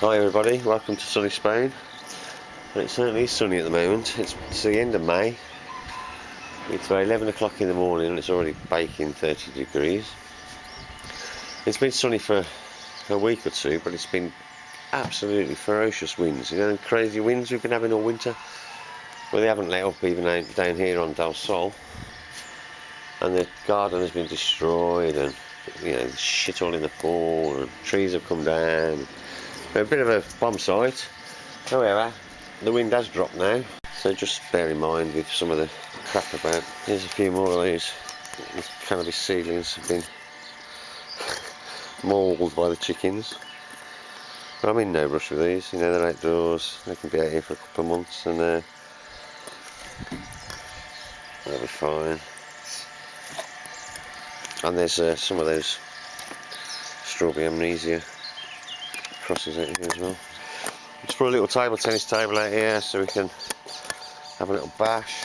Hi everybody, welcome to sunny Spain. And it certainly is sunny at the moment. It's, it's the end of May. It's about 11 o'clock in the morning and it's already baking 30 degrees. It's been sunny for a week or two, but it's been absolutely ferocious winds. You know, crazy winds we've been having all winter. Well, they haven't let up even down here on Del Sol. And the garden has been destroyed and, you know, shit all in the pool and trees have come down. A bit of a bomb site. However, the wind has dropped now. So just bear in mind with some of the crap about. Here's a few more of these. These cannabis seedlings have been mauled by the chickens. But I'm in no rush with these, you know, they're outdoors, they can be out here for a couple of months and uh, they'll be fine. And there's uh, some of those strawberry amnesia crosses out here as well. Just put a little table tennis table out here so we can have a little bash.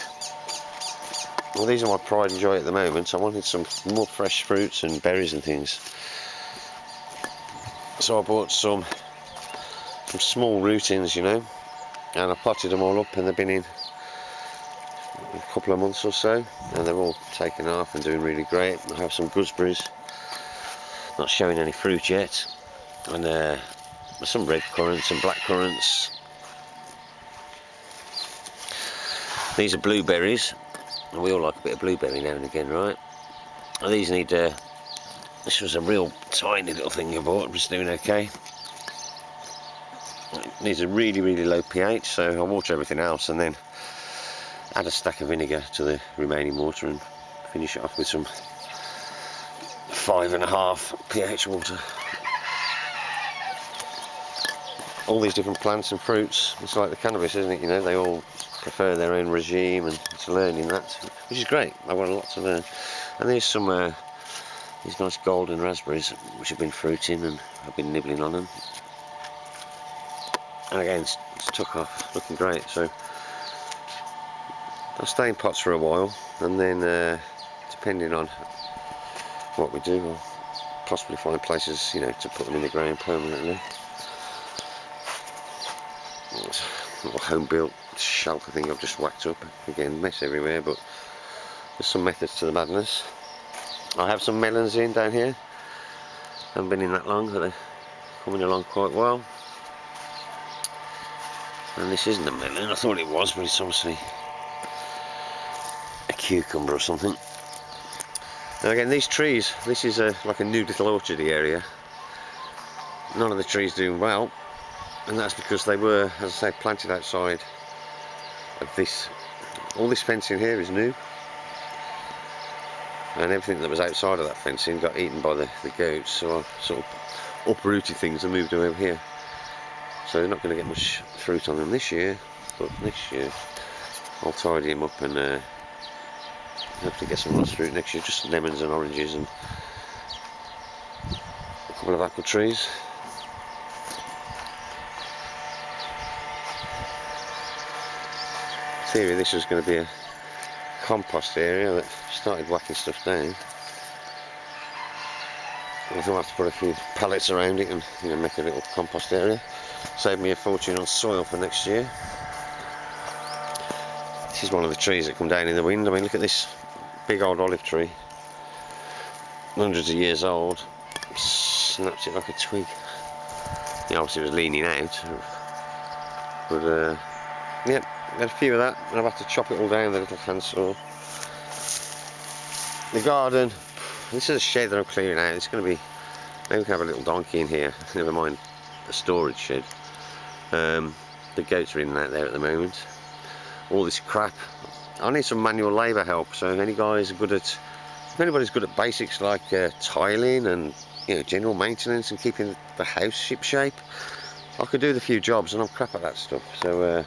Well these are my pride and joy at the moment. I wanted some more fresh fruits and berries and things. So I bought some some small rootings, you know, and I potted them all up and they've been in a couple of months or so and they're all taken off and doing really great. I have some gooseberries, not showing any fruit yet, and uh, some red currants and black currants. These are blueberries, and we all like a bit of blueberry now and again, right? These need, uh, this was a real tiny little thing I bought, I'm just doing okay needs a really really low pH so I'll water everything else and then add a stack of vinegar to the remaining water and finish it off with some five and a half pH water all these different plants and fruits. It's like the cannabis isn't it? You know they all prefer their own regime and it's learning that which is great. I've got a lot to learn. And there's some uh, these nice golden raspberries which have been fruiting and I've been nibbling on them. And again it's, it's took off looking great. So I'll stay in pots for a while and then uh, depending on what we do we'll possibly find places you know to put them in the ground permanently it's a little home built shelter thing I've just whacked up again. Mess everywhere but there's some methods to the madness. I have some melons in down here. Haven't been in that long but they're coming along quite well. And this isn't a melon, I thought it was, but it's obviously a cucumber or something. Now again, these trees, this is a, like a new little orchardy area. None of the trees doing well, and that's because they were, as I say, planted outside of this. All this fencing here is new. And everything that was outside of that fencing got eaten by the, the goats, so I sort of uprooted things and moved them over here so they're not going to get much fruit on them this year but next year I'll tidy them up and uh, hopefully get some nice fruit next year just lemons and oranges and a couple of apple trees theory this was going to be a compost area that started whacking stuff down I think I'll have to put a few pallets around it and you know, make a little compost area Save me a fortune on soil for next year. This is one of the trees that come down in the wind. I mean, look at this big old olive tree. Hundreds of years old. Snapped it like a twig. Yeah, obviously it was leaning out. But, uh, yeah, got a few of that. And I've had to chop it all down with a little handsaw. The garden. This is a shed that I'm clearing out. It's going to be... Maybe we can have a little donkey in here. Never mind a storage shed. Um, the goats are in that there at the moment. All this crap. I need some manual labour help, so if any guys are good at, if anybody's good at basics like uh, tiling and you know general maintenance and keeping the house ship shape, I could do the few jobs, and I'm crap at that stuff. So uh,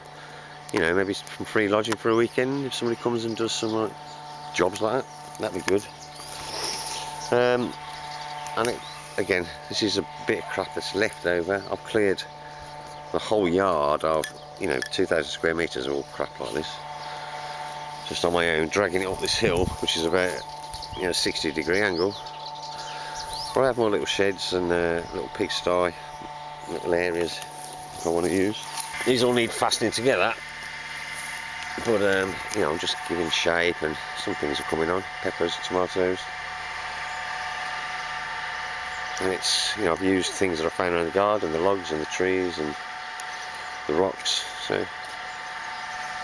you know maybe some free lodging for a weekend if somebody comes and does some like jobs like that, that'd be good. Um, and it, again this is a bit of crap that's left over. I've cleared the whole yard of you know 2,000 square meters of all crap like this. Just on my own dragging it up this hill which is about you know 60 degree angle. But I have my little sheds and uh, little pigsty little areas I want to use. These all need fastening together, but um, you know I'm just giving shape and some things are coming on, peppers, tomatoes. And it's, you know, I've used things that I found around the garden, the logs and the trees and the rocks, so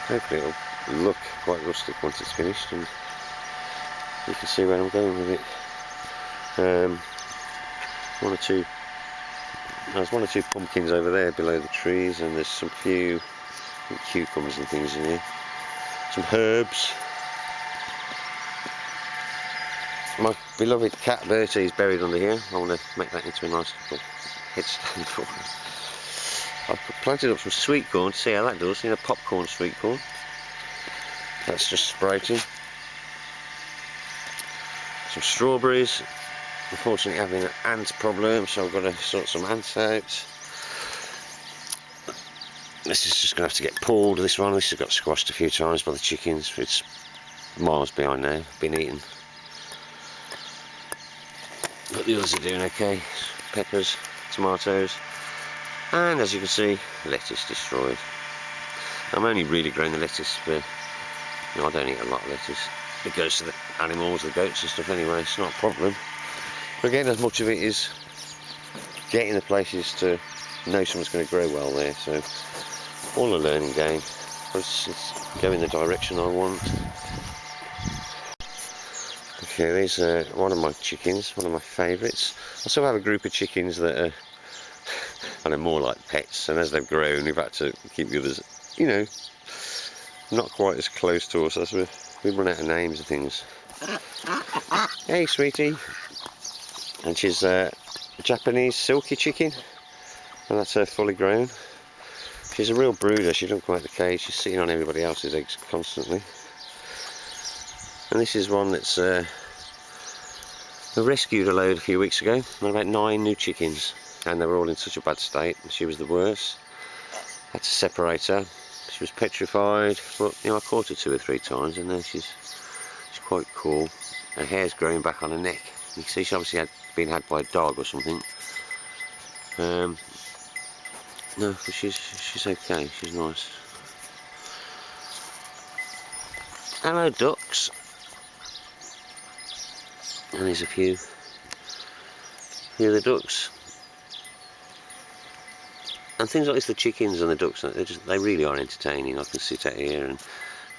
hopefully it'll look quite rustic once it's finished and you can see where I'm going with it. Um, one or two there's one or two pumpkins over there below the trees and there's some few cucumbers and things in here some herbs. My beloved cat Bertie is buried under here. I want to make that into a nice little headstand for him I've planted up some sweet corn see how that does, you know popcorn sweet corn? That's just sprouting. Some strawberries. Unfortunately having an ant problem so I've got to sort some ants out this is just going to have to get pulled this one. This has got squashed a few times by the chickens. It's miles behind now been eaten. But the others are doing okay. Peppers tomatoes and as you can see lettuce destroyed. I'm only really growing the lettuce for you know, I don't eat a lot of lettuce. It goes to the animals the goats and stuff anyway. It's not a problem. But again as much of it is getting the places to know someone's going to grow well there so all a learning game. Let's, let's go in the direction I want. Okay there's uh, one of my chickens one of my favourites. I still have a group of chickens that are I know more like pets and as they've grown we've had to keep the others you know not quite as close to us. As we we run out of names and things. Hey sweetie. And she's a Japanese Silkie chicken and that's her fully grown she's a real brooder. She doesn't out the cage she's sitting on everybody else's eggs constantly. And this is one that's uh, rescued a load a few weeks ago. About nine new chickens and they were all in such a bad state. She was the worst. Had to separate her. She was petrified but you know I caught her two or three times and then she's she's quite cool. Her hair's growing back on her neck. You can see she obviously had been had by a dog or something. Um, no, she's she's okay. She's nice. Hello, ducks. And there's a few, Here the ducks. And things like this, the chickens and the ducks, they just they really are entertaining. I can sit out here and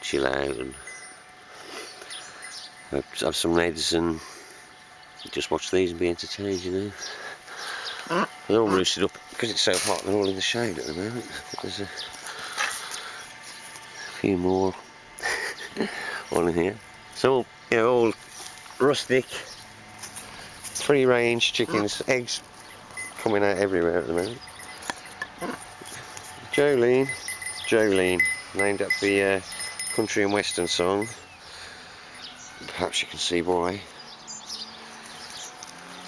chill out and have some and just watch these and be entertained, you know. Ah. They're all roosted up because it's so hot. They're all in the shade at the moment. There's a few more on here. So you know, all rustic, free range chickens, eggs coming out everywhere at the moment. Jolene, Jolene, named up the uh, country and western song. Perhaps you can see why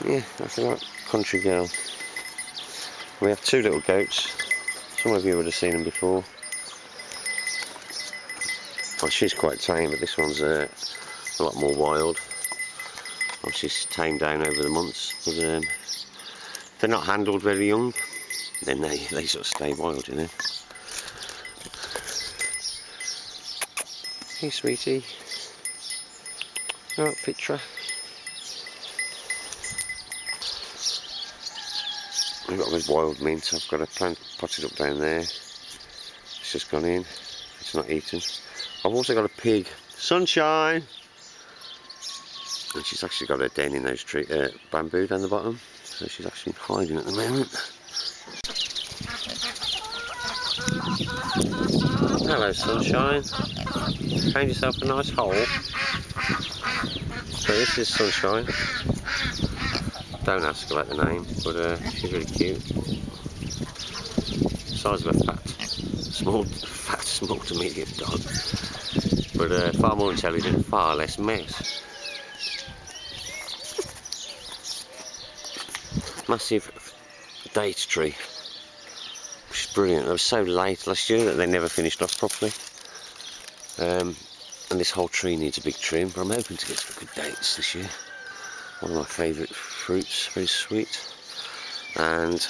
yeah, that's a country girl. We have two little goats. Some of you would have seen them before. Well, she's quite tame, but this one's uh, a lot more wild. Well, she's tamed down over the months, but um, they're not handled very young. Then they, they sort of stay wild, you know. Hey, sweetie. Oh, Petra. I've got this wild mint, I've got a plant potted up down there. It's just gone in, it's not eaten. I've also got a pig, Sunshine! And she's actually got a den in those tree, uh, bamboo down the bottom. So she's actually hiding at the moment. Hello Sunshine. Found yourself a nice hole. So this is Sunshine. Don't ask about the name, but uh, she's really cute. Size of a fat, small, fat, small to medium dog, but uh, far more intelligent, far less mess. Massive date tree, which is brilliant. It was so late last year that they never finished off properly. Um, and this whole tree needs a big trim, but I'm hoping to get some good dates this year one of my favourite fruits, very sweet. And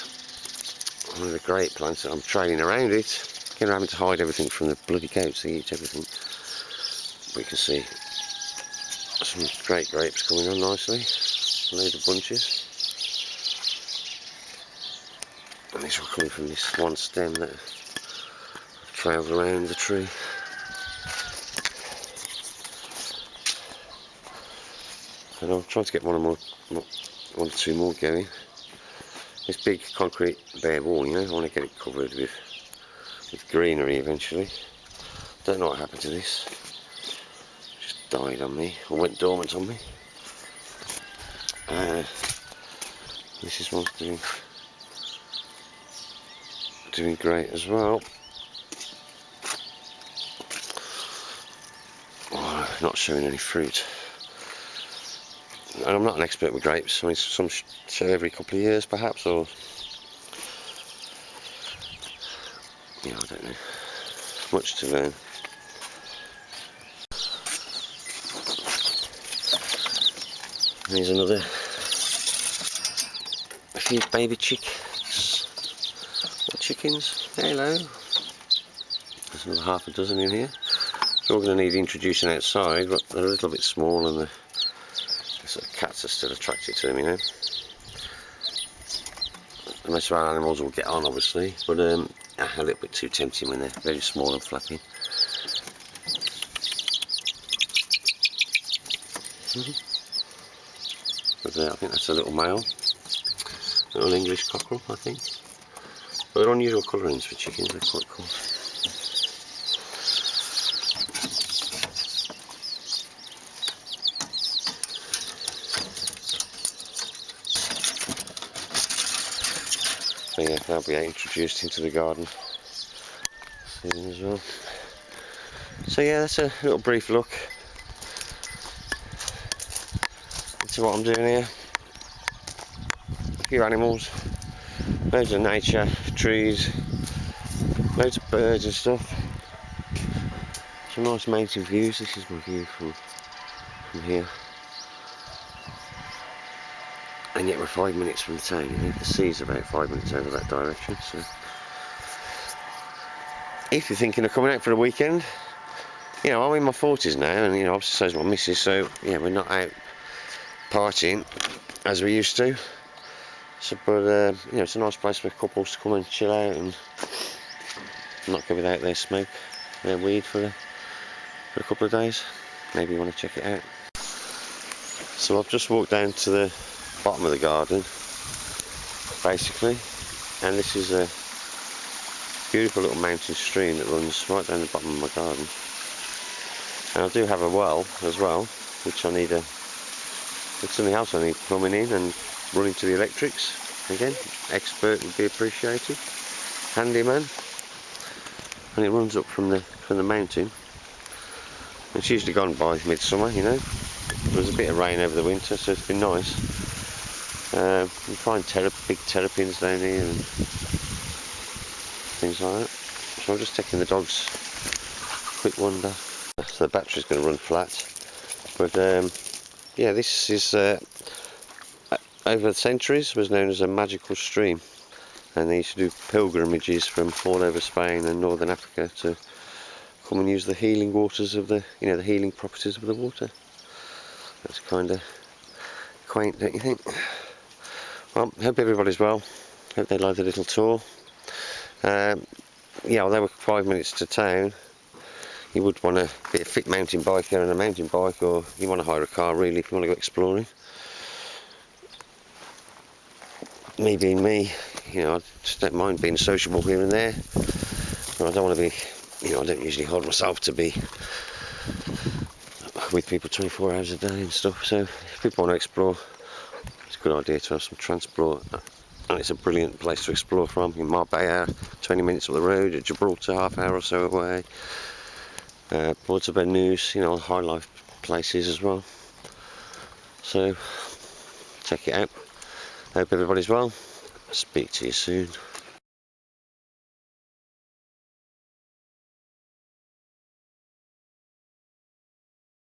one of the great plants that I'm trailing around it. I'm having to hide everything from the bloody goats, they eat everything. We can see some great grapes coming on nicely, a load of bunches. And these are coming from this one stem that trails around the tree. And I'll try to get one or more, one or two more going. This big concrete bare wall, you know, I want to get it covered with with greenery eventually. Don't know what happened to this. Just died on me, or went dormant on me. Uh, this is one doing doing great as well. Oh, not showing any fruit. And I'm not an expert with grapes. I mean, some show every couple of years, perhaps, or yeah, I don't know. Much to learn. Here's another. A few baby chicks chickens. Hello. There's another half a dozen in here. So we're going to need introducing outside, but they're a little bit small and the sort of cats are still attracted to them, you know. Most of our animals will get on, obviously, but um, a little bit too tempting when they're very small and -hmm. But uh, I think that's a little male, little English cockerel, I think. But they're unusual colourings for chickens, they're quite cool. Yeah, they'll be introduced into the garden soon as well. So yeah, that's a little brief look into what I'm doing here. A few animals, loads of nature, trees, loads of birds and stuff. Some nice mountain views. This is my view from from here. And yet we're five minutes from the town. You know, the sea's about five minutes over that direction. So, if you're thinking of coming out for a weekend, you know, I'm in my 40s now, and you know, obviously so's my missus. So yeah, we're not out partying as we used to. So, but uh, you know, it's a nice place for couples to come and chill out and not go without their smoke, their weed for a, for a couple of days. Maybe you want to check it out. So I've just walked down to the bottom of the garden, basically, and this is a beautiful little mountain stream that runs right down the bottom of my garden. And I do have a well as well, which I need a. It's something else I need plumbing in and running to the electrics. Again expert would be appreciated. Handyman. And it runs up from the from the mountain. It's usually gone by midsummer you know. There was a bit of rain over the winter so it's been nice uh, you find big terrapins down here and things like that. So I'm just taking the dogs quick wander. So the battery's going to run flat. But um, yeah this is uh, over the centuries was known as a magical stream. And they used to do pilgrimages from all over Spain and northern Africa to come and use the healing waters of the you know the healing properties of the water. That's kind of quaint don't you think well hope everybody's well hope they like the little tour um, yeah although we're five minutes to town you would want to be a fit mountain biker and a mountain bike or you want to hire a car really if you want to go exploring me being me, you know, I just don't mind being sociable here and there. I don't want to be, you know, I don't usually hold myself to be with people 24 hours a day and stuff. So if people want to explore, it's a good idea to have some transport. And it's a brilliant place to explore from. In Marbella, 20 minutes up the road, at Gibraltar, half hour or so away. Uh, Puerto Banús, you know, high life places as well. So check it out. Hope everybody's well. Speak to you soon.